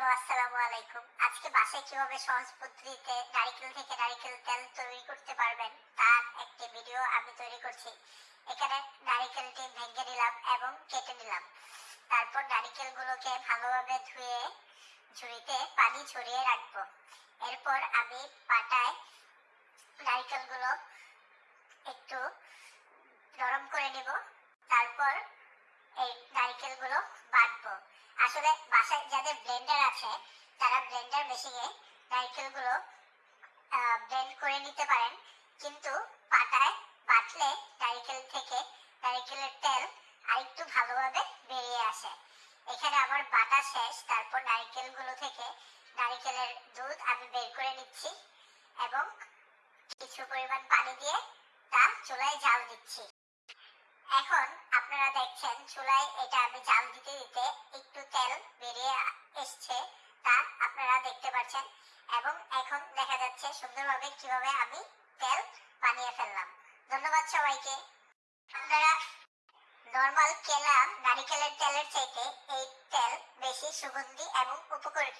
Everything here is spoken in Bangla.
হ্যালো, আসসালামু আলাইকুম। আজকে বাসায় কীভাবে সহজ পদ্ধতিতে নারিকেল থেকে নারিকেল তেল তৈরি করতে পারবেন, তার একটি ভিডিও আমি তৈরি করছি। এখানে নারিকেলটি ভেঙে নিলাম এবং কেটে নিলাম। তারপর নারিকেলগুলোকে ভালোভাবে ধুয়ে ঝুড়িতে পানি ছড়িয়ে রাখব। এরপর আমি পাটায় নারিকেলগুলো একটু নরম করে নেব। তারপর এই নারিকেলগুলো বাটবো আসলে বাসায় যাদের ব্লেন্ডার আছে, তারা ব্লেন্ডার মেশিনে নারকেলগুলো ব্লেন্ড করে নিতে পারেন। কিন্তু পাটায় বাটলে নারকেল থেকে নারকেলের তেল আরেকটু ভালোভাবে বেরিয়ে আসে। এখানে আমার বাটা শেষ, তারপর নারকেলগুলো থেকে নারকেলের দুধ আমি বের করে নিচ্ছি এবং কিছু পরিমাণ পানি দিয়ে তা চুলায় জাল দিচ্ছি। এখন আপনারা দেখছেন, চুলায় এটা আমি জাল দিতে দিতে তেল বেরিয়ে এসছে, তা আপনারা দেখতে পাচ্ছেন। এবং এখন দেখা যাচ্ছে সুন্দরভাবে কীভাবে আমি তেল বানিয়ে ফেললাম। ধন্যবাদ সবাইকে। আপনারা নর্মাল কেলা নারিকেলের তেলের চাইতে এই তেল বেশি সুগন্ধি এবং উপকারী।